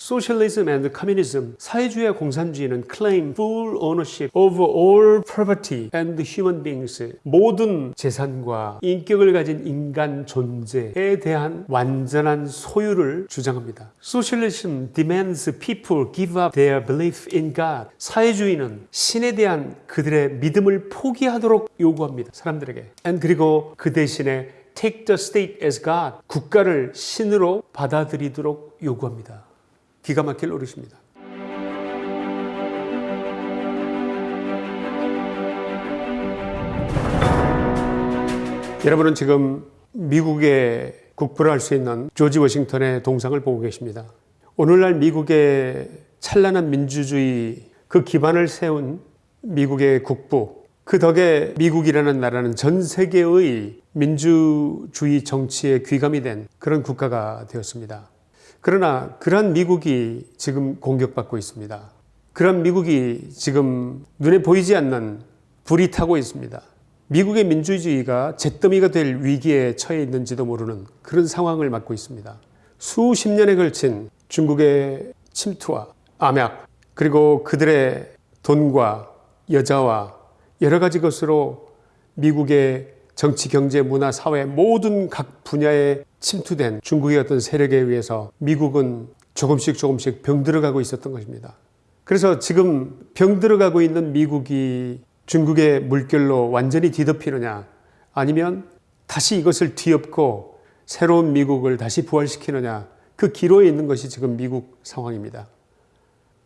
Socialism and communism, 사회주의와 공산주의는 claim full ownership over all property and human beings. 모든 재산과 인격을 가진 인간 존재에 대한 완전한 소유를 주장합니다. Socialism demands people give up their belief in God. 사회주의는 신에 대한 그들의 믿음을 포기하도록 요구합니다. 사람들에게. And 그리고 그 대신에 take the state as God. 국가를 신으로 받아들이도록 요구합니다. 기가 막힐 노릇입니다. 여러분은 지금 미국의 국부를 할수 있는 조지 워싱턴의 동상을 보고 계십니다. 오늘날 미국의 찬란한 민주주의 그 기반을 세운 미국의 국부 그 덕에 미국이라는 나라는 전 세계의 민주주의 정치에 귀감이 된 그런 국가가 되었습니다. 그러나 그러한 미국이 지금 공격받고 있습니다. 그런 미국이 지금 눈에 보이지 않는 불이 타고 있습니다. 미국의 민주주의가 잿더미가 될 위기에 처해 있는지도 모르는 그런 상황을 맞고 있습니다. 수십 년에 걸친 중국의 침투와 암약 그리고 그들의 돈과 여자와 여러 가지 것으로 미국의 정치, 경제, 문화, 사회 모든 각 분야에 침투된 중국의 어떤 세력에 의해서 미국은 조금씩 조금씩 병들어가고 있었던 것입니다. 그래서 지금 병들어가고 있는 미국이 중국의 물결로 완전히 뒤덮이느냐 아니면 다시 이것을 뒤엎고 새로운 미국을 다시 부활시키느냐 그 기로에 있는 것이 지금 미국 상황입니다.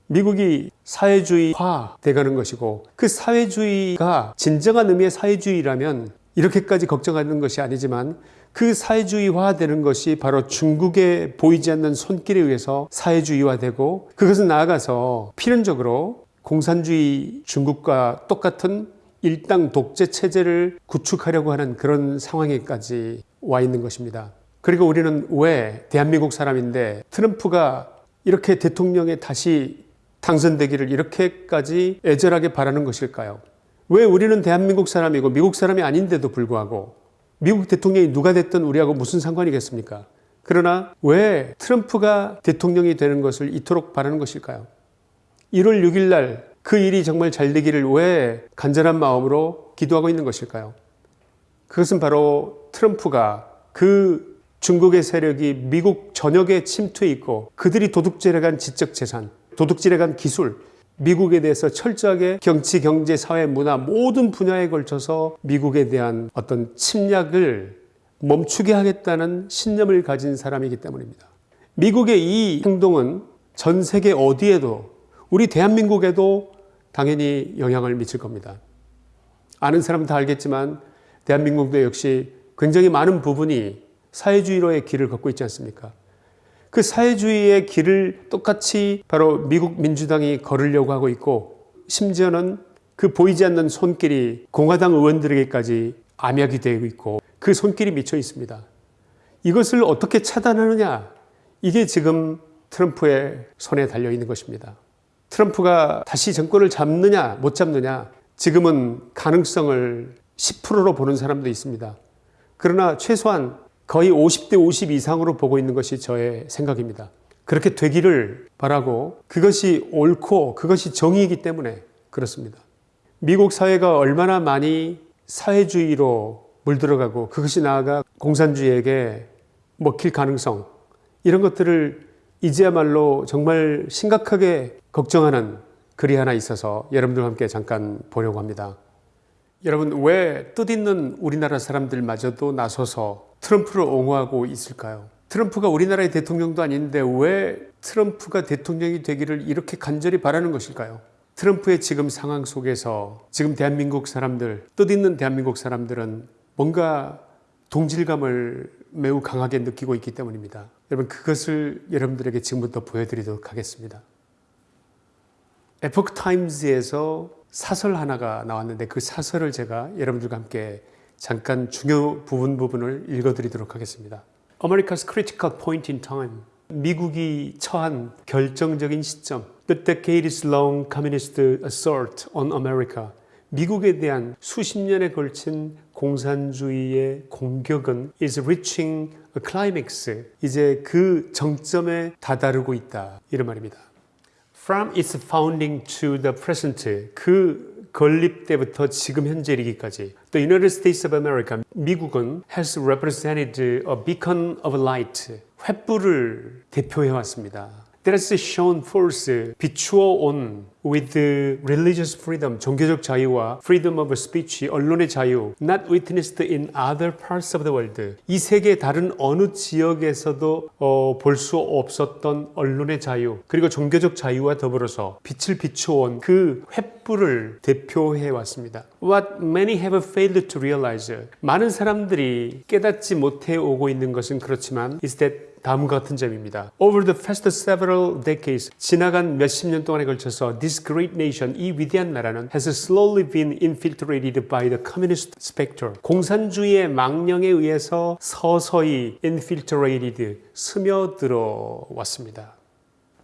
미국이 사회주의화 돼가는 것이고 그 사회주의가 진정한 의미의 사회주의라면 이렇게까지 걱정하는 것이 아니지만 그 사회주의화 되는 것이 바로 중국에 보이지 않는 손길에 의해서 사회주의화 되고 그것은 나아가서 필연적으로 공산주의 중국과 똑같은 일당 독재 체제를 구축하려고 하는 그런 상황에까지 와 있는 것입니다. 그리고 우리는 왜 대한민국 사람인데 트럼프가 이렇게 대통령에 다시 당선되기를 이렇게까지 애절하게 바라는 것일까요? 왜 우리는 대한민국 사람이고 미국 사람이 아닌데도 불구하고 미국 대통령이 누가 됐든 우리하고 무슨 상관이겠습니까? 그러나 왜 트럼프가 대통령이 되는 것을 이토록 바라는 것일까요? 1월 6일 날 그 일이 정말 잘 되기를 왜 간절한 마음으로 기도하고 있는 것일까요? 그것은 바로 트럼프가 그 중국의 세력이 미국 전역에 침투해 있고 그들이 도둑질해 간 지적 재산, 도둑질해 간 기술, 미국에 대해서 철저하게 정치, 경제, 사회, 문화 모든 분야에 걸쳐서 미국에 대한 어떤 침략을 멈추게 하겠다는 신념을 가진 사람이기 때문입니다. 미국의 이 행동은 전 세계 어디에도 우리 대한민국에도 당연히 영향을 미칠 겁니다. 아는 사람은 다 알겠지만 대한민국도 역시 굉장히 많은 부분이 사회주의로의 길을 걷고 있지 않습니까? 그 사회주의의 길을 똑같이 바로 미국 민주당이 걸으려고 하고 있고 심지어는 그 보이지 않는 손길이 공화당 의원들에게까지 암약이 되고 있고 그 손길이 미쳐 있습니다. 이것을 어떻게 차단하느냐 이게 지금 트럼프의 손에 달려 있는 것입니다. 트럼프가 다시 정권을 잡느냐 못 잡느냐 지금은 가능성을 10%로 보는 사람도 있습니다. 그러나 최소한 거의 50대 50 이상으로 보고 있는 것이 저의 생각입니다. 그렇게 되기를 바라고 그것이 옳고 그것이 정의이기 때문에 그렇습니다. 미국 사회가 얼마나 많이 사회주의로 물들어가고 그것이 나아가 공산주의에게 먹힐 가능성 이런 것들을 이제야말로 정말 심각하게 걱정하는 글이 하나 있어서 여러분들과 함께 잠깐 보려고 합니다. 여러분 왜 뜻있는 우리나라 사람들마저도 나서서 트럼프를 옹호하고 있을까요? 트럼프가 우리나라의 대통령도 아닌데 왜 트럼프가 대통령이 되기를 이렇게 간절히 바라는 것일까요? 트럼프의 지금 상황 속에서 지금 대한민국 사람들, 뜻있는 대한민국 사람들은 뭔가 동질감을 매우 강하게 느끼고 있기 때문입니다. 여러분 그것을 여러분들에게 지금부터 보여드리도록 하겠습니다. 에포크 타임즈에서 사설 하나가 나왔는데 그 사설을 제가 여러분들과 함께 잠깐 중요 부분 부분을 읽어드리도록 하겠습니다. America's critical point in time. 미국이 처한 결정적인 시점. The decades long communist assault on America. 미국에 대한 수십 년에 걸친 공산주의의 공격은 is reaching climax, 이제 그 정점에 다다르고 있다. 이런 말입니다. From its founding to the present, 그 건립 때부터 지금 현재 이르기까지 The United States of America, 미국은 has represented a beacon of light, 횃불을 대표해 왔습니다. That has shown forth, 비추어 온 with religious freedom, 종교적 자유와 freedom of speech, 언론의 자유, not witnessed in other parts of the world. 이 세계 다른 어느 지역에서도 어, 볼 수 없었던 언론의 자유, 그리고 종교적 자유와 더불어서 빛을 비추어온 그 횃불을 대표해 왔습니다. What many have failed to realize. 많은 사람들이 깨닫지 못해 오고 있는 것은 그렇지만 is that 다음과 같은 점입니다. Over the past several decades, 지나간 몇십 년 동안에 걸쳐서 this great nation, 이 위대한 나라는 has slowly been infiltrated by the communist spectre. 공산주의의 망령에 의해서 서서히 infiltrated, 스며들어 왔습니다.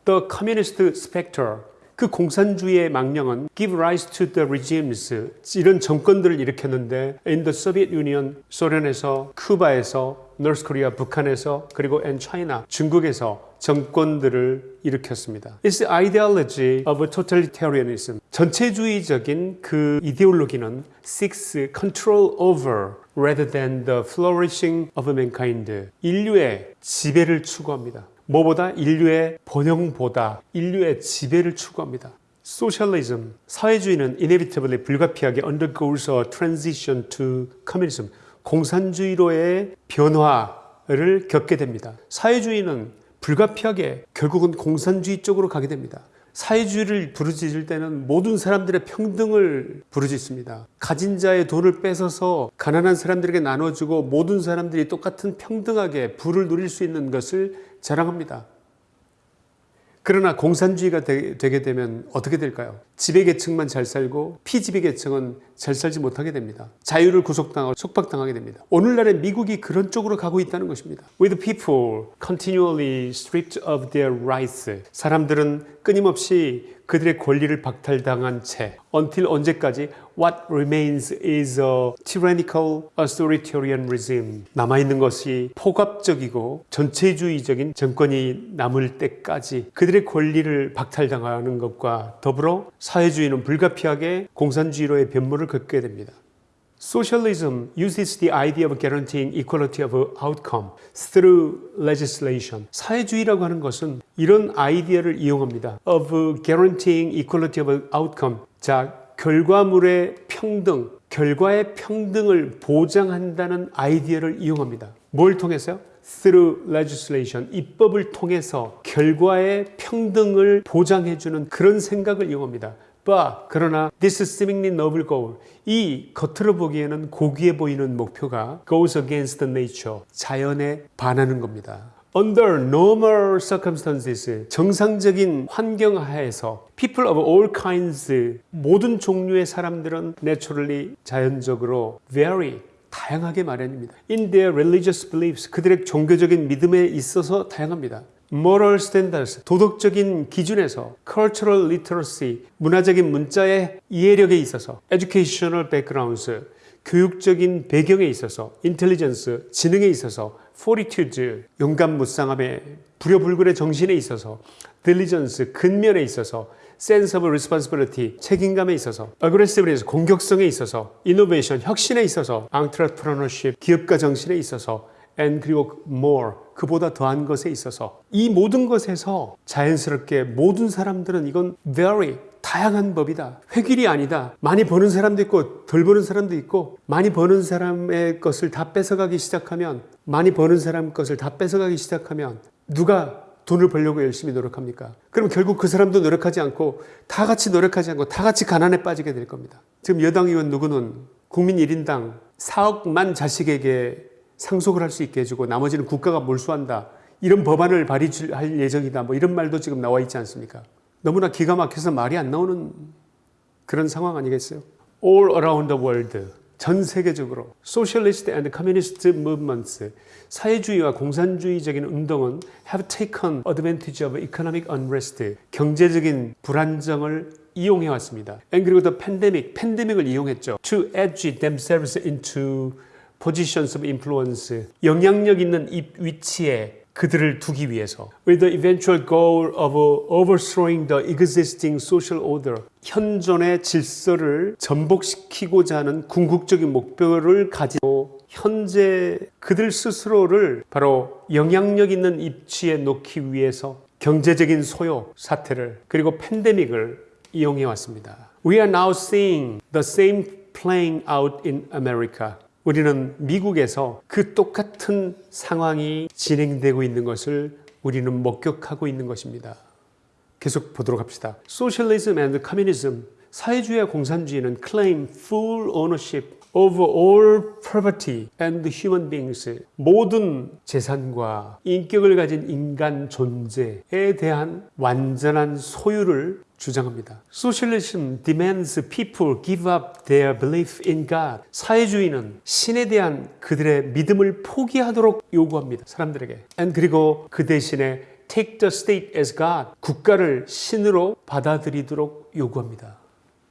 The communist spectre, 그 공산주의의 망령은 give rise to the regimes 이런 정권들을 일으켰는데 in the Soviet Union 소련에서 쿠바에서 North Korea 북한에서 그리고 and China 중국에서 정권들을 일으켰습니다. It's the ideology of totalitarianism. 전체주의적인 그 이데올로기는 seeks control over rather than the flourishing of mankind. 인류의 지배를 추구합니다. 뭐보다 인류의 번영보다 인류의 지배를 추구합니다. 소셜리즘, 사회주의는 inevitably 불가피하게 undergoes a transition to communism. 공산주의로의 변화를 겪게 됩니다. 사회주의는 불가피하게 결국은 공산주의 쪽으로 가게 됩니다. 사회주의를 부르짖을 때는 모든 사람들의 평등을 부르짖습니다. 가진 자의 돈을 뺏어서 가난한 사람들에게 나눠주고 모든 사람들이 똑같은 평등하게 부를 누릴 수 있는 것을 자랑합니다. 그러나 공산주의가 되, 게 되면 어떻게 될까요? 지배계층만 잘 살고 피지배계층은 잘 살지 못하게 됩니다. 자유를 구속당하고 속박당하게 됩니다. 오늘날의 미국이 그런 쪽으로 가고 있다는 것입니다. With people continually stripped of their rights. 사람들은 끊임없이 그들의 권리를 박탈당한 채 until 언제까지 what remains is a tyrannical authoritarian regime 남아있는 것이 포갑적이고 전체주의적인 정권이 남을 때까지 그들의 권리를 박탈당하는 것과 더불어 사회주의는 불가피하게 공산주의로의 변모를 겪게 됩니다. Socialism uses the idea of guaranteeing equality of outcome through legislation. 사회주의라고 하는 것은 이런 아이디어를 이용합니다. of guaranteeing equality of outcome. 자, 결과물의 평등, 결과의 평등을 보장한다는 아이디어를 이용합니다. 뭘 통해서요? through legislation, 입법을 통해서 결과의 평등을 보장해주는 그런 생각을 이용합니다. 그러나 this seemingly noble goal 이 겉으로 보기에는 고귀해 보이는 목표가 goes against nature 자연에 반하는 겁니다. Under normal circumstances 정상적인 환경 하에서 people of all kinds 모든 종류의 사람들은 naturally 자연적으로 very 다양하게 마련입니다. In their religious beliefs 그들의 종교적인 믿음에 있어서 다양합니다. Moral standards, 도덕적인 기준에서 cultural literacy, 문화적인 문자의 이해력에 있어서 educational backgrounds, 교육적인 배경에 있어서 intelligence, 지능에 있어서 fortitude, 용감 무쌍함의 불효불굴의 정신에 있어서 diligence, 근면에 있어서 sense of responsibility, 책임감에 있어서 aggressiveness, 공격성에 있어서 innovation, 혁신에 있어서 entrepreneurship, 기업가 정신에 있어서 and 그리고 more 그보다 더한 것에 있어서 이 모든 것에서 자연스럽게 모든 사람들은 이건 very 다양한 법이다. 획일이 아니다. 많이 버는 사람도 있고 덜 버는 사람도 있고 많이 버는 사람의 것을 다 뺏어가기 시작하면 많이 버는 사람 것을 다 뺏어가기 시작하면 누가 돈을 벌려고 열심히 노력합니까? 그럼 결국 그 사람도 노력하지 않고 다 같이 노력하지 않고 다 같이 가난에 빠지게 될 겁니다. 지금 여당 의원 누구는 국민 1인당 4억만 자식에게 상속을 할 수 있게 해주고 나머지는 국가가 몰수한다. 이런 법안을 발의할 예정이다. 뭐 이런 말도 지금 나와 있지 않습니까? 너무나 기가 막혀서 말이 안 나오는 그런 상황 아니겠어요? All around the world. 전 세계적으로 socialist and communist movements 사회주의와 공산주의적인 운동은 have taken advantage of economic unrest 경제적인 불안정을 이용해 왔습니다. And 그리고 the pandemic 팬데믹을 이용했죠. to edge themselves into positions of influence, 영향력 있는 이 위치에 그들을 두기 위해서 with the eventual goal of overthrowing the existing social order 현존의 질서를 전복시키고자 하는 궁극적인 목표를 가지고 현재 그들 스스로를 바로 영향력 있는 입지에 놓기 위해서 경제적인 소요 사태를 그리고 팬데믹을 이용해 왔습니다. We are now seeing the same playing out in America. 우리는 미국에서 그 똑같은 상황이 진행되고 있는 것을 우리는 목격하고 있는 것입니다. 계속 보도록 합시다. Socialism and communism, 사회주의와 공산주의는 claim full ownership over all property and human beings, 모든 재산과 인격을 가진 인간 존재에 대한 완전한 소유를 주장합니다. Socialism demands people give up their belief in God. 사회주의는 신에 대한 그들의 믿음을 포기하도록 요구합니다. 사람들에게. And 그리고 그 대신에 take the state as God. 국가를 신으로 받아들이도록 요구합니다.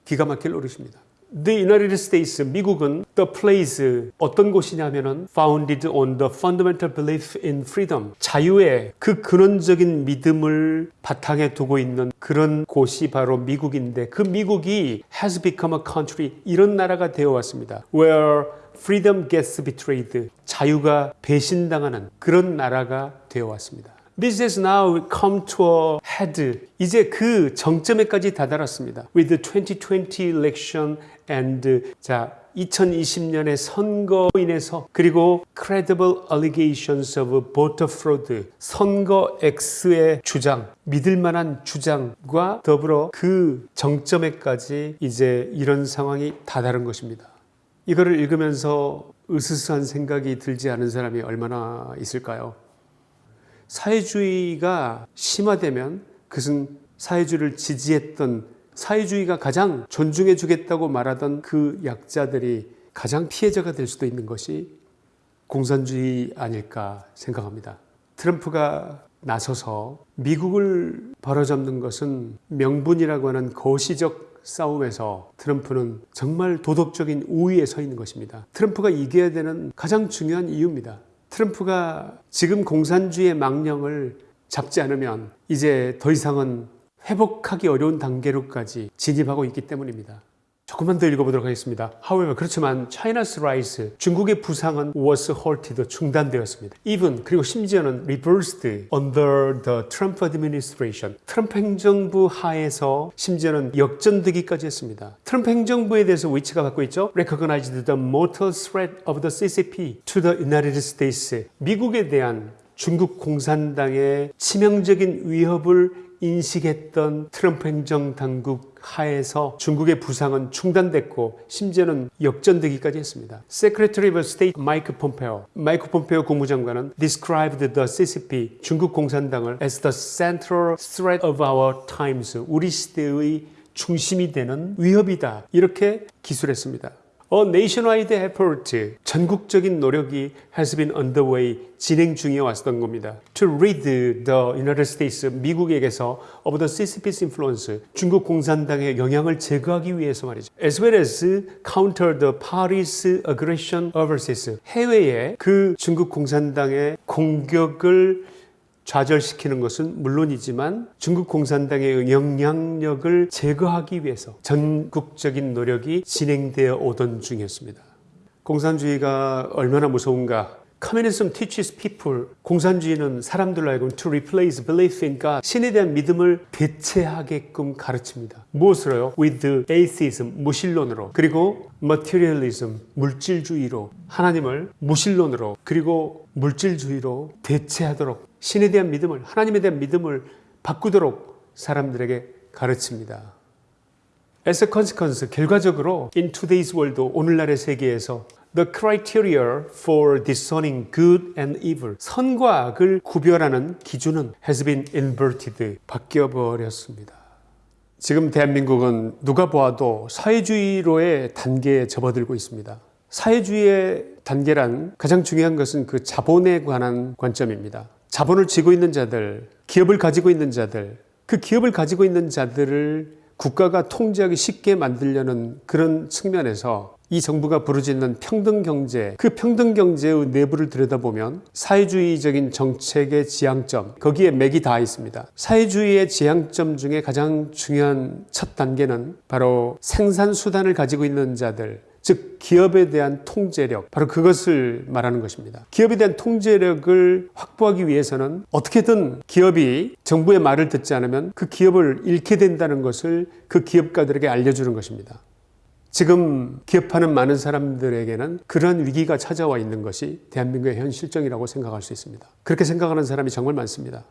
기가 막힐 노릇입니다. The United States, 미국은 the place 어떤 곳이냐면 은 founded on the fundamental belief in freedom 자유의 그 근원적인 믿음을 바탕에 두고 있는 그런 곳이 바로 미국인데 그 미국이 has become a country 이런 나라가 되어 왔습니다. Where freedom gets betrayed 자유가 배신당하는 그런 나라가 되어 왔습니다. This has now come to a head. 이제 그 정점에까지 다다랐습니다. With the 2020 election and 자 2020년의 선거로 인해서 그리고 credible allegations of voter fraud 선거 X의 주장 믿을 만한 주장과 더불어 그 정점에까지 이제 이런 상황이 다다른 것입니다. 이거를 읽으면서 으스스한 생각이 들지 않은 사람이 얼마나 있을까요? 사회주의가 심화되면 그것은 사회주의를 지지했던 사회주의가 가장 존중해 주겠다고 말하던 그 약자들이 가장 피해자가 될 수도 있는 것이 공산주의 아닐까 생각합니다. 트럼프가 나서서 미국을 바로잡는 것은 명분이라고 하는 거시적 싸움에서 트럼프는 정말 도덕적인 우위에 서 있는 것입니다. 트럼프가 이겨야 되는 가장 중요한 이유입니다. 트럼프가 지금 공산주의의 망령을 잡지 않으면 이제 더 이상은 회복하기 어려운 단계로까지 진입하고 있기 때문입니다. 조금만 더 읽어보도록 하겠습니다. However, 그렇지만 China's rise, 중국의 부상은 was halted, 중단되었습니다. Even, 그리고 심지어는 reversed under the Trump administration. 트럼프 행정부 하에서 심지어는 역전되기까지 했습니다. 트럼프 행정부에 대해서 위치가 갖고 있죠. Recognized the mortal threat of the CCP to the United States. 미국에 대한 중국 공산당의 치명적인 위협을 인식했던 트럼프 행정 당국 하에서 중국의 부상은 중단됐고 심지어는 역전되기까지 했습니다. Secretary of State 마이크 폼페오, 마이크 폼페오 국무장관은 described the CCP 중국 공산당을 as the central threat of our times 우리 시대의 중심이 되는 위협이다 이렇게 기술했습니다. A nationwide effort, 전국적인 노력이 has been underway, 진행 중에 왔던 겁니다. To rid the United States, 미국에게서 of the CCP's influence, 중국 공산당의 영향을 제거하기 위해서 말이죠. As well as counter the party's aggression overseas, 해외에 그 중국 공산당의 공격을 좌절시키는 것은 물론이지만 중국 공산당의 영향력을 제거하기 위해서 전국적인 노력이 진행되어 오던 중이었습니다. 공산주의가 얼마나 무서운가 Communism teaches people 공산주의는 사람들로 하여금 to replace belief in God 신에 대한 믿음을 대체하게끔 가르칩니다. 무엇으로요? With atheism 무신론으로 그리고 materialism 물질주의로 하나님을 무신론으로 그리고 물질주의로 대체하도록 신에 대한 믿음을 하나님에 대한 믿음을 바꾸도록 사람들에게 가르칩니다. As a consequence, 결과적으로 in today's world, 오늘날의 세계에서 The criteria for discerning good and evil, 선과 악을 구별하는 기준은 has been inverted, 바뀌어 버렸습니다. 지금 대한민국은 누가 보아도 사회주의로의 단계에 접어들고 있습니다. 사회주의의 단계란 가장 중요한 것은 그 자본에 관한 관점입니다. 자본을 쥐고 있는 자들, 기업을 가지고 있는 자들, 그 기업을 가지고 있는 자들을 국가가 통제하기 쉽게 만들려는 그런 측면에서 이 정부가 부르짖는 평등 경제, 그 평등 경제의 내부를 들여다보면 사회주의적인 정책의 지향점, 거기에 맥이 다 있습니다. 사회주의의 지향점 중에 가장 중요한 첫 단계는 바로 생산 수단을 가지고 있는 자들, 즉 기업에 대한 통제력 바로 그것을 말하는 것입니다. 기업에 대한 통제력을 확보하기 위해서는 어떻게든 기업이 정부의 말을 듣지 않으면 그 기업을 잃게 된다는 것을 그 기업가들에게 알려주는 것입니다. 지금 기업하는 많은 사람들에게는 그러한 위기가 찾아와 있는 것이 대한민국의 현 실정이라고 생각할 수 있습니다. 그렇게 생각하는 사람이 정말 많습니다.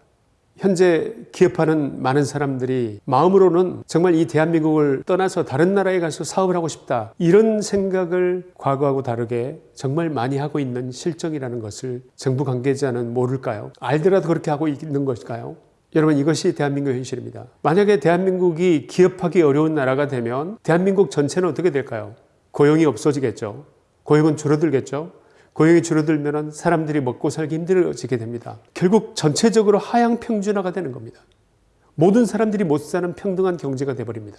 현재 기업하는 많은 사람들이 마음으로는 정말 이 대한민국을 떠나서 다른 나라에 가서 사업을 하고 싶다. 이런 생각을 과거하고 다르게 정말 많이 하고 있는 실정이라는 것을 정부 관계자는 모를까요? 알더라도 그렇게 하고 있는 것일까요? 여러분 이것이 대한민국의 현실입니다. 만약에 대한민국이 기업하기 어려운 나라가 되면 대한민국 전체는 어떻게 될까요? 고용이 없어지겠죠. 고용은 줄어들겠죠. 고용이 줄어들면 사람들이 먹고 살기 힘들어지게 됩니다. 결국 전체적으로 하향 평준화가 되는 겁니다. 모든 사람들이 못 사는 평등한 경제가 되어버립니다.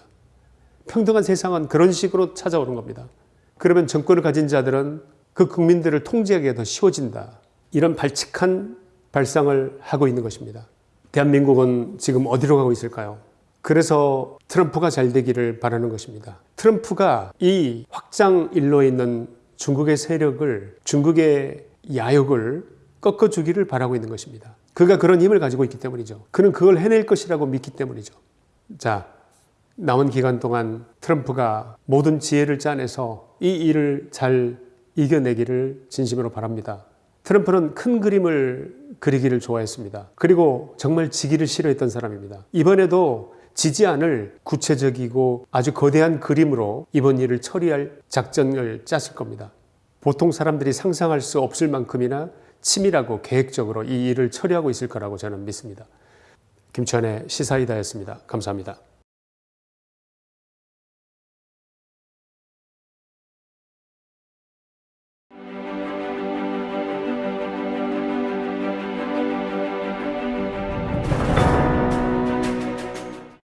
평등한 세상은 그런 식으로 찾아오는 겁니다. 그러면 정권을 가진 자들은 그 국민들을 통제하기가 더 쉬워진다. 이런 발칙한 발상을 하고 있는 것입니다. 대한민국은 지금 어디로 가고 있을까요? 그래서 트럼프가 잘 되기를 바라는 것입니다. 트럼프가 이 확장 일로에 있는 중국의 세력을 중국의 야욕을 꺾어주기를 바라고 있는 것입니다. 그가 그런 힘을 가지고 있기 때문이죠. 그는 그걸 해낼 것이라고 믿기 때문이죠. 자, 남은 기간 동안 트럼프가 모든 지혜를 짜내서 이 일을 잘 이겨내기를 진심으로 바랍니다. 트럼프는 큰 그림을 그리기를 좋아했습니다. 그리고 정말 지기를 싫어했던 사람입니다. 이번에도 지지 않을 구체적이고 아주 거대한 그림으로 이번 일을 처리할 작전을 짰을 겁니다. 보통 사람들이 상상할 수 없을 만큼이나 치밀하고 계획적으로 이 일을 처리하고 있을 거라고 저는 믿습니다. 김천의 시사이다였습니다. 감사합니다.